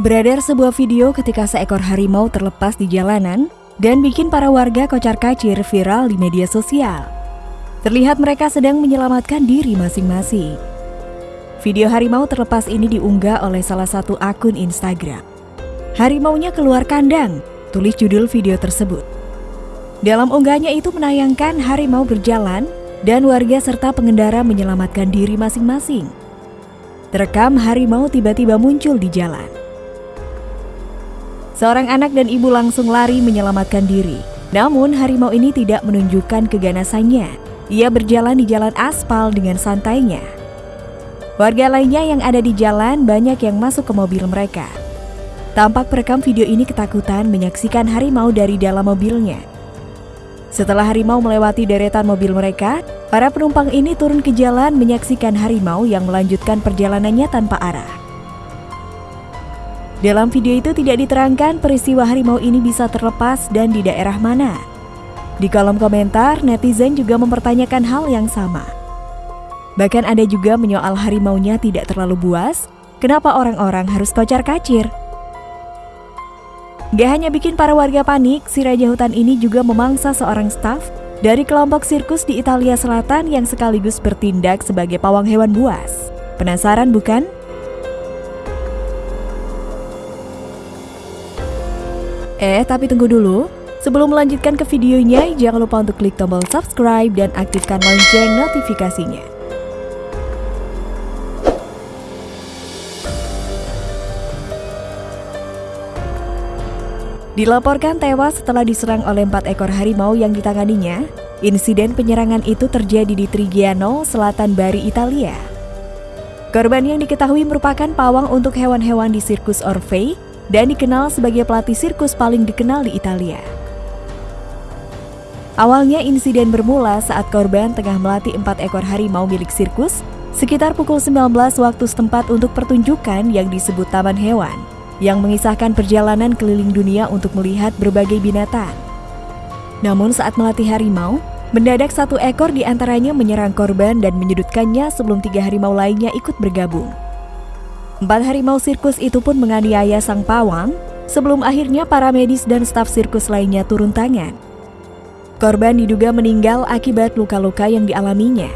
Beredar sebuah video ketika seekor harimau terlepas di jalanan dan bikin para warga kocar-kacir viral di media sosial. Terlihat mereka sedang menyelamatkan diri masing-masing. Video harimau terlepas ini diunggah oleh salah satu akun Instagram. Harimaunya keluar kandang, tulis judul video tersebut. Dalam unggahnya itu menayangkan harimau berjalan dan warga serta pengendara menyelamatkan diri masing-masing. Terekam harimau tiba-tiba muncul di jalan. Seorang anak dan ibu langsung lari menyelamatkan diri. Namun harimau ini tidak menunjukkan keganasannya. Ia berjalan di jalan aspal dengan santainya. Warga lainnya yang ada di jalan banyak yang masuk ke mobil mereka. Tampak perekam video ini ketakutan menyaksikan harimau dari dalam mobilnya. Setelah harimau melewati deretan mobil mereka, para penumpang ini turun ke jalan menyaksikan harimau yang melanjutkan perjalanannya tanpa arah. Dalam video itu tidak diterangkan peristiwa harimau ini bisa terlepas dan di daerah mana. Di kolom komentar, netizen juga mempertanyakan hal yang sama. Bahkan ada juga menyoal harimaunya tidak terlalu buas, kenapa orang-orang harus kocar kacir? Gak hanya bikin para warga panik, si raja hutan ini juga memangsa seorang staf dari kelompok sirkus di Italia Selatan yang sekaligus bertindak sebagai pawang hewan buas. Penasaran bukan? Eh, tapi tunggu dulu. Sebelum melanjutkan ke videonya, jangan lupa untuk klik tombol subscribe dan aktifkan lonceng notifikasinya. Dilaporkan tewas setelah diserang oleh empat ekor harimau yang ditanganinya, insiden penyerangan itu terjadi di Trigiano, selatan Bari, Italia. Korban yang diketahui merupakan pawang untuk hewan-hewan di sirkus Orfei dan dikenal sebagai pelatih sirkus paling dikenal di Italia. Awalnya insiden bermula saat korban tengah melatih empat ekor harimau milik sirkus sekitar pukul 19 waktu setempat untuk pertunjukan yang disebut Taman Hewan yang mengisahkan perjalanan keliling dunia untuk melihat berbagai binatang. Namun saat melatih harimau, mendadak satu ekor di antaranya menyerang korban dan menyudutkannya sebelum tiga harimau lainnya ikut bergabung. Empat harimau sirkus itu pun menganiaya sang pawang sebelum akhirnya para medis dan staf sirkus lainnya turun tangan. Korban diduga meninggal akibat luka-luka yang dialaminya.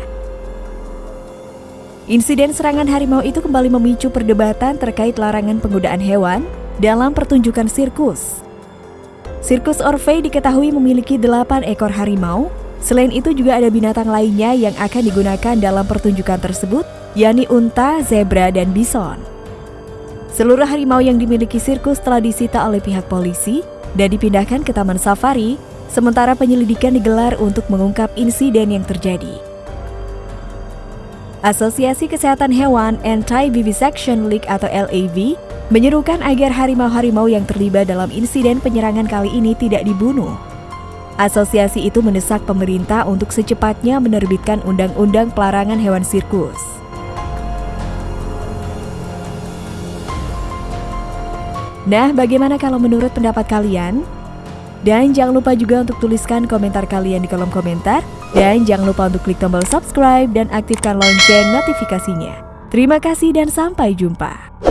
Insiden serangan harimau itu kembali memicu perdebatan terkait larangan penggunaan hewan dalam pertunjukan sirkus. Sirkus Orfei diketahui memiliki delapan ekor harimau. Selain itu juga ada binatang lainnya yang akan digunakan dalam pertunjukan tersebut, yakni unta, zebra, dan bison. Seluruh harimau yang dimiliki sirkus telah disita oleh pihak polisi dan dipindahkan ke Taman Safari, sementara penyelidikan digelar untuk mengungkap insiden yang terjadi. Asosiasi Kesehatan Hewan Anti-Vivisection League atau LAV menyerukan agar harimau-harimau yang terlibat dalam insiden penyerangan kali ini tidak dibunuh. Asosiasi itu mendesak pemerintah untuk secepatnya menerbitkan undang-undang pelarangan hewan sirkus. Nah, bagaimana kalau menurut pendapat kalian? Dan jangan lupa juga untuk tuliskan komentar kalian di kolom komentar. Dan jangan lupa untuk klik tombol subscribe dan aktifkan lonceng notifikasinya. Terima kasih dan sampai jumpa.